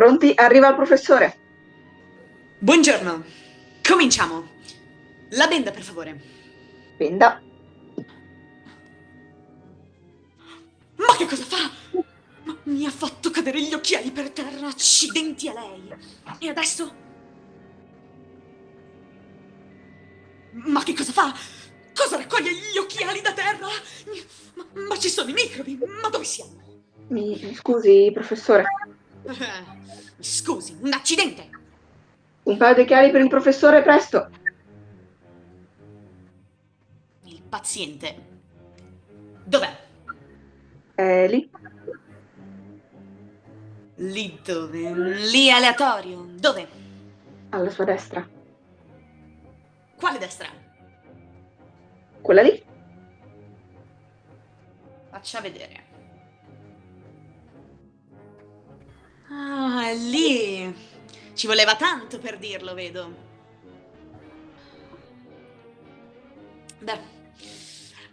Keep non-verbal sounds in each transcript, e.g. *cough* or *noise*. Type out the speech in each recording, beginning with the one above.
Pronti? Arriva il professore. Buongiorno. Cominciamo. La benda, per favore. Benda. Ma che cosa fa? Ma mi ha fatto cadere gli occhiali per terra. Accidenti a lei. E adesso? Ma che cosa fa? Cosa raccoglie gli occhiali da terra? Ma, ma ci sono i microbi. Ma dove siamo? Mi scusi, professore. Eh, scusi, un accidente. Un paio di occhiali per il professore, presto. Il paziente. Dov'è? È lì. Lì dove? Lì aleatorio. Dove? Alla sua destra. Quale destra? Quella lì. Faccia vedere. Ah, è lì. Ci voleva tanto per dirlo, vedo. Beh,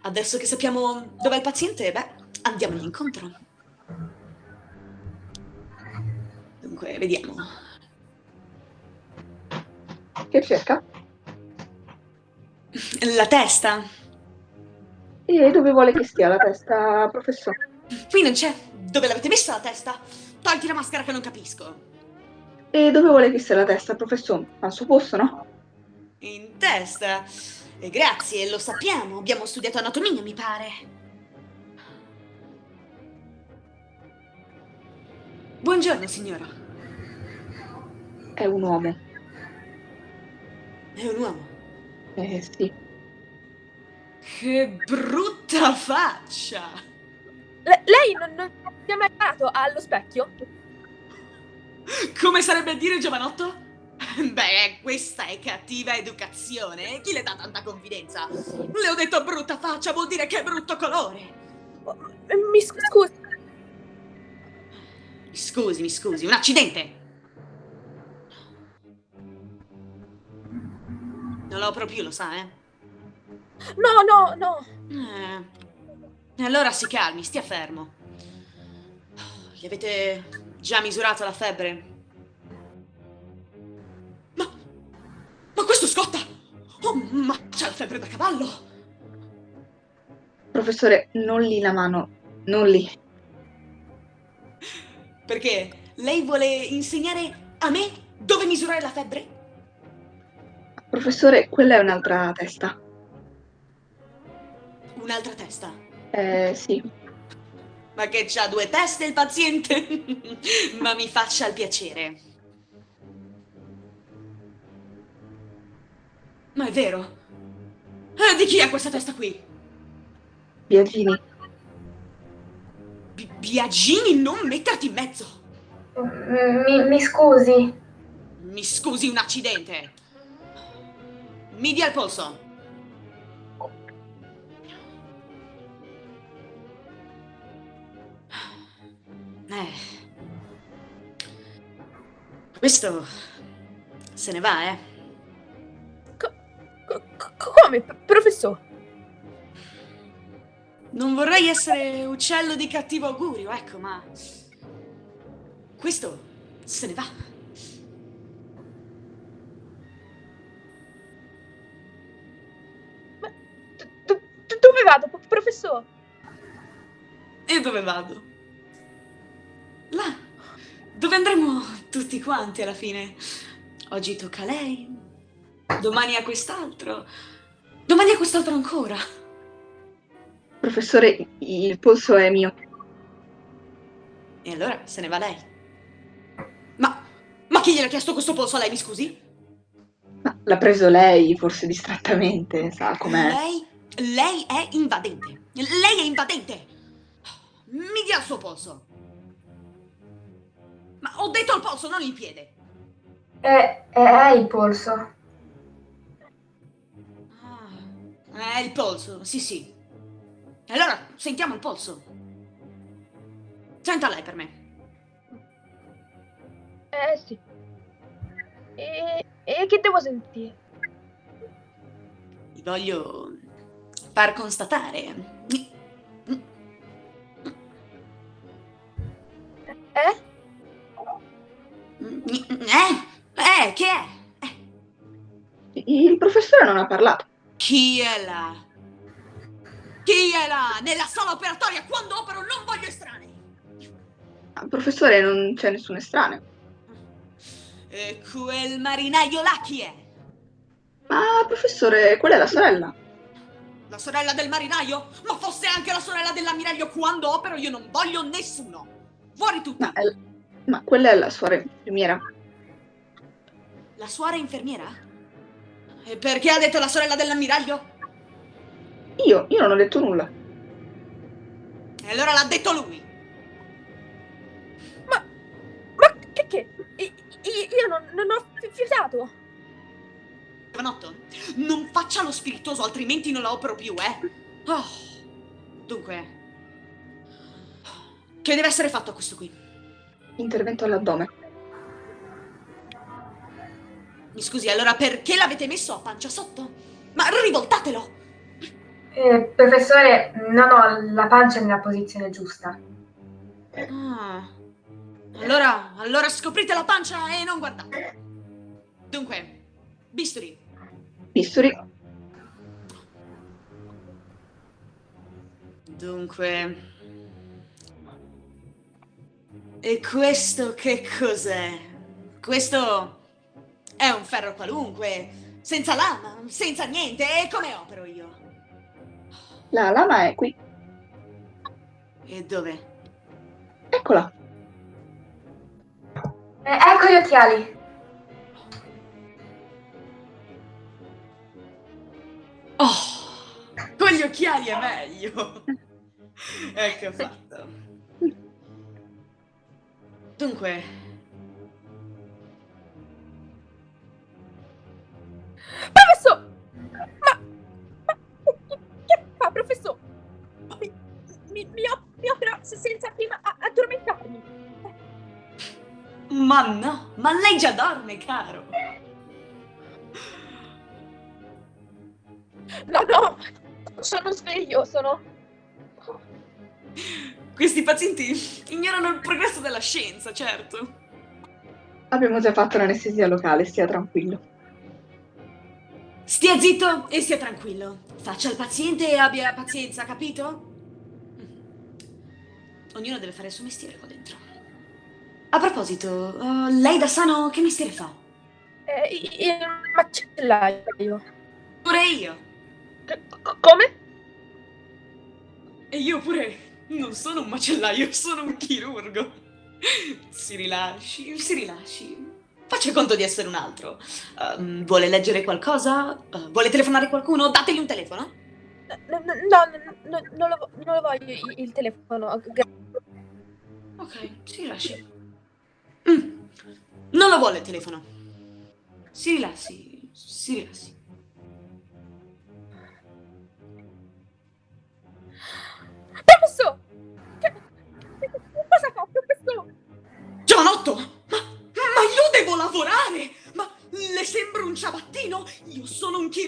adesso che sappiamo dov'è il paziente, beh, andiamogli incontro. Dunque, vediamo. Che cerca? La testa. E dove vuole che stia la testa, professore? Qui non c'è. Dove l'avete messa la testa? Tolti la maschera che non capisco. E dove vuole che sia la testa, professore? Al suo posto, no? In testa. E grazie, lo sappiamo. Abbiamo studiato anatomia, mi pare. Buongiorno, signora. È un uomo. È un uomo. Eh sì. Che brutta faccia! Le- lei non, si è mai guardato allo specchio? Come sarebbe a dire giovanotto? *laughs* Beh, questa è cattiva educazione. Chi le dà tanta confidenza? Le ho detto brutta faccia, vuol dire che è brutto colore. Mi scu- scusi. Mi scusi, mi scusi, un accidente. Non lo proprio, lo sa, eh? No, no, no. Eh. Allora si calmi, stia fermo. Gli avete già misurato la febbre? Ma... Ma questo scotta! Oh, ma c'ha la febbre da cavallo! Professore, non lì la mano. Non lì. Perché lei vuole insegnare a me dove misurare la febbre? Professore, quella è un'altra testa. Un'altra testa. Eh sì. Ma che c'ha due teste il paziente? *laughs* Ma mi faccia il piacere. Ma è vero? Eh, di chi è questa testa qui? Biagini. Bi- Biagini, non metterti in mezzo! Mi, mi scusi. Mi scusi, un accidente! Mi dia il polso! Eh. Questo se ne va, eh? Co- co- come, p- professore? Non vorrei essere uccello di cattivo augurio, ecco, ma... Questo se ne va. Ma dove vado, p- professore? E dove vado? Là, dove andremo tutti quanti alla fine. Oggi tocca a lei, domani a quest'altro, domani a quest'altro ancora. Professore, il polso è mio. E allora se ne va lei. Ma, ma chi gliel'ha chiesto questo polso a lei, mi scusi? Ma l'ha preso lei, forse distrattamente, sa com'è. Lei, lei è invadente. Lei è invadente. Mi dia il suo polso. Ma ho detto il polso, non il piede. È, è il polso. Ah, è il polso, sì sì. Allora sentiamo il polso. Senta lei per me. Eh sì. E, e che devo sentire? Vi voglio far constatare. Eh? Eh? Eh, che è? Eh. Il professore non ha parlato. Chi è là? Chi è là? Nella sala operatoria quando opero non voglio estranei. Ah, Professore, non c'è nessun estraneo. E quel marinaio là chi è? Ma professore, quella è la sorella. La sorella del marinaio? Ma fosse anche la sorella dell'ammiraglio quando opero io non voglio nessuno. Fuori tutti. Ma, è- ma quella è la sua infermiera. La suora infermiera? E perché ha detto la sorella dell'ammiraglio? Io, io non ho detto nulla. E allora l'ha detto lui. Ma, ma che che? Io non, non ho fi- fiutato. Giovanotto, non faccia lo spiritoso, altrimenti non la opero più, eh. Oh. Dunque, che deve essere fatto a questo qui? Intervento all'addome. Mi scusi, allora perché l'avete messo a pancia sotto? Ma rivoltatelo! Eh, professore, non ho la pancia nella posizione giusta. Ah. Allora, allora scoprite la pancia e non guardate. Dunque, bisturi. Bisturi. Dunque... E questo che cos'è? Questo è un ferro qualunque, senza lama, senza niente. E come opero io? La lama è qui. E dove? Eccola. Eh, ecco gli occhiali. Oh, con gli occhiali è meglio. *laughs* ecco fatto. Dunque, Professor! Ma, ma che, fa, professor? Mi, mi, mi, op- mi opera se- senza prima addormentarmi. ma no, ma lei già dorme, caro. No, no, sono sveglio, sono... Questi pazienti ignorano il progresso della scienza, certo. Abbiamo già fatto l'anestesia locale, stia tranquillo. Stia zitto e stia tranquillo. Faccia il paziente e abbia pazienza, capito? Ognuno deve fare il suo mestiere qua dentro. A proposito, eh, lei da sano che mestiere fa? Eh, il macellaio. Pure io. C- come? E io pure non sono un macellaio, sono un chirurgo. Si rilasci, si rilasci. Faccia conto di essere un altro. Ehm, vuole leggere qualcosa? Eh, vuole telefonare a qualcuno? Dategli un telefono. No, no, no, no, non, lo, non lo voglio il, il telefono. Ok, si rilasci. Mm, Non lo vuole il telefono. Si rilassi, si rilassi.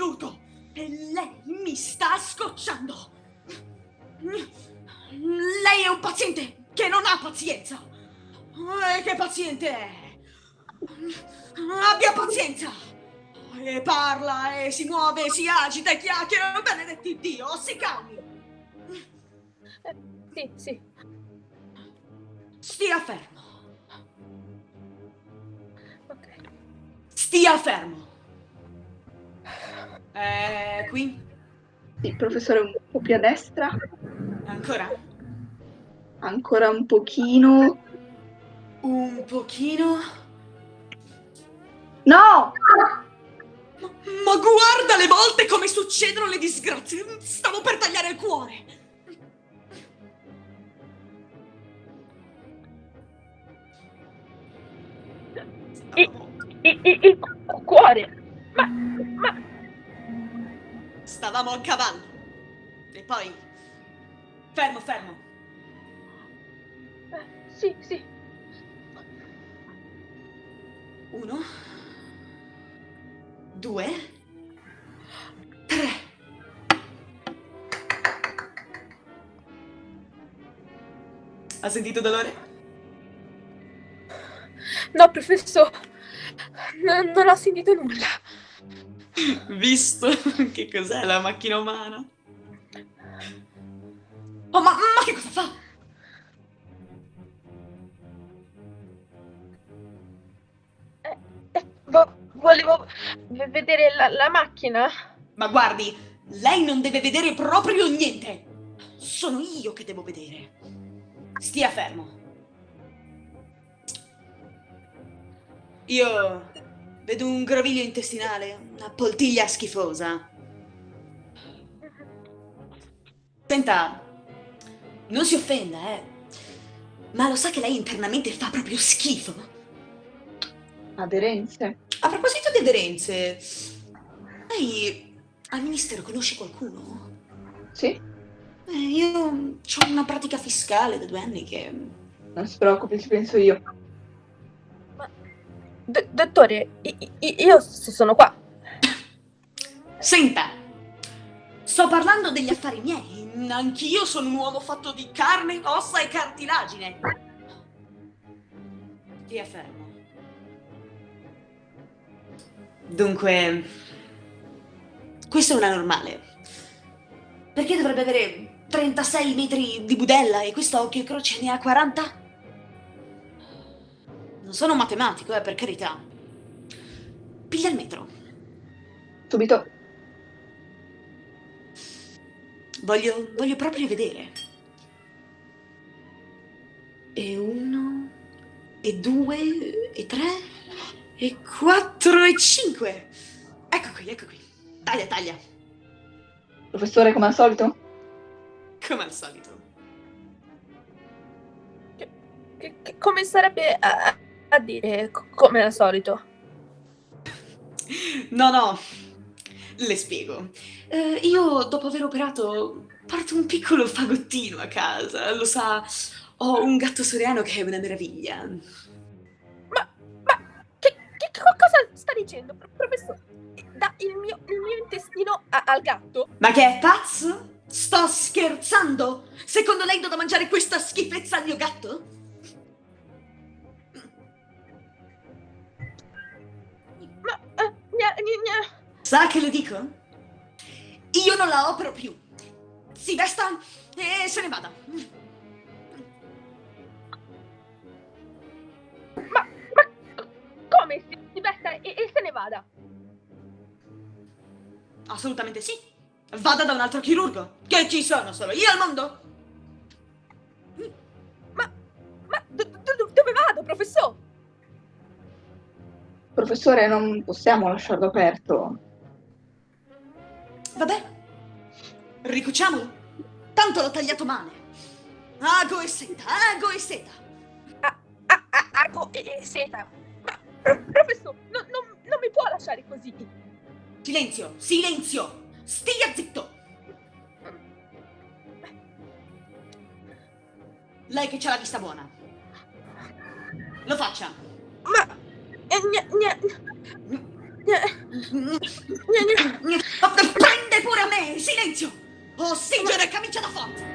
Chirurgo! E lei mi sta scocciando! Lei è un paziente che non ha pazienza! E che paziente è? Abbia pazienza! E parla, e si muove, si agita, e chiacchiera, benedetti Dio, si calmi! Eh, sì, sì. Stia fermo! Ok. Stia fermo! Eh, qui? Sì, professore, un po' più a destra. Ancora? Ancora un pochino. Un pochino? No! Ma, ma guarda le volte come succedono le disgrazie! Stavo per tagliare il cuore! Il, il- il cu- cuore. Ma, ma, stavamo a cavallo. E poi... Fermo, fermo. eh, sì, sì. Uno. Due. Tre. Ha sentito dolore? No, professore, non, non ho sentito nulla. Visto *laughs* che cos'è la macchina umana? Oh, ma, ma che cosa fa? Eh, eh, vo- volevo vedere la, la macchina. Ma guardi, lei non deve vedere proprio niente. Sono io che devo vedere. Stia fermo. Io vedo un groviglio intestinale, una poltiglia schifosa. Senta, non si offenda, eh. Ma lo sa che lei internamente fa proprio schifo? Aderenze. A proposito di aderenze, lei al ministero conosce qualcuno? Sì, Eh, io ho una pratica fiscale da due anni che... non si preoccupi, ci penso io. D- dottore, io sono qua. Senta, sto parlando degli affari miei. Anch'io sono un uomo fatto di carne, ossa e cartilagine. Stia fermo. Dunque, questo è una normale. Perché dovrebbe avere 36 metri di budella e questo occhio croce ne ha 40? Non sono un matematico, eh, per carità. Piglia il metro. Subito. Voglio, voglio proprio vedere. E uno, e due, e tre, e quattro, e cinque. Ecco qui, ecco qui. Taglia, taglia. Professore, come al solito? Come al solito. Che- che- come sarebbe a, a dire, co- come al solito? No, no, le spiego. Eh, io, dopo aver operato, porto un piccolo fagottino a casa. Lo sa, ho un gatto soriano che è una meraviglia. Ma, ma che, che co- cosa sta dicendo, pro- professore? Da il mio, il mio intestino a- al gatto? Ma che è pazzo? Sto scherzando? Secondo lei do da mangiare questa schifezza al mio gatto? Sa che le dico? Io non la opero più. Si vesta e se ne vada. ma, ma co- come si, si vesta e, e se ne vada? Assolutamente sì. Vada da un altro chirurgo. Che ci sono solo io al mondo? Ma, ma do- do- do- dove vado, professore? Professore, non possiamo lasciarlo aperto. Vabbè. Ricuciamolo. Tanto l'ho tagliato male. Ago e seta, ago e seta. Ah, ah, ah, ago e, seta. Ma, pro- professore, no- non- non mi può lasciare così. Silenzio, silenzio. Stia zitto. Lei che c'ha la vista buona. Lo faccia. Ma, eh, gna- gna- Prende pure me! Silenzio! Ossigeno e camicia da forza!